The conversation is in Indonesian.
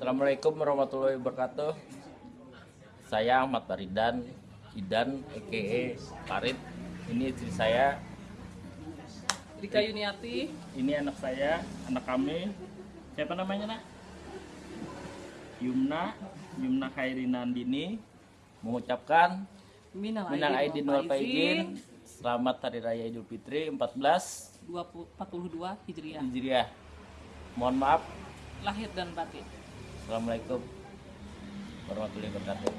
Assalamualaikum warahmatullahi wabarakatuh. Saya Ahmad Baridan, Idan, EKE Farid. Ini istri saya, Rika Yuniati ini anak saya, anak kami. Siapa namanya, Nak? Yumna, Yumna Khairinandini mengucapkan Minal minal aidin wal faizin, faizin. Selamat Hari Raya Idul Fitri 14 20 42 Hijriah Hijriah. Mohon maaf. lahir dan batin Assalamualaikum warahmatullahi wabarakatuh.